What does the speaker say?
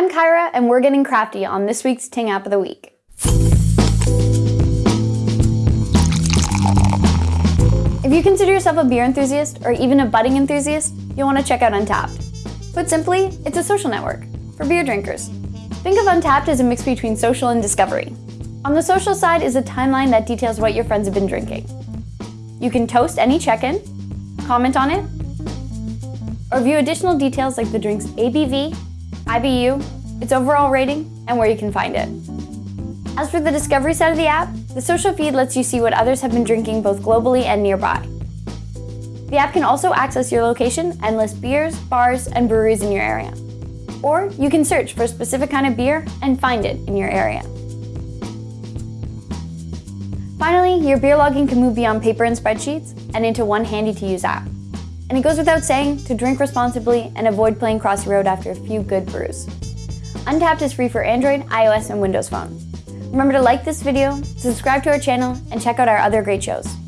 I'm Kyra, and we're getting crafty on this week's Ting App of the Week. If you consider yourself a beer enthusiast or even a budding enthusiast, you'll want to check out Untappd. Put simply, it's a social network for beer drinkers. Think of Untappd as a mix between social and discovery. On the social side is a timeline that details what your friends have been drinking. You can toast any check-in, comment on it, or view additional details like the drink's ABV, IBU, its overall rating, and where you can find it. As for the discovery side of the app, the social feed lets you see what others have been drinking both globally and nearby. The app can also access your location and list beers, bars, and breweries in your area. Or you can search for a specific kind of beer and find it in your area. Finally, your beer logging can move beyond paper and spreadsheets and into one handy-to-use app. And it goes without saying to drink responsibly and avoid playing crossy road after a few good brews. Untappd is free for Android, iOS, and Windows Phone. Remember to like this video, subscribe to our channel, and check out our other great shows.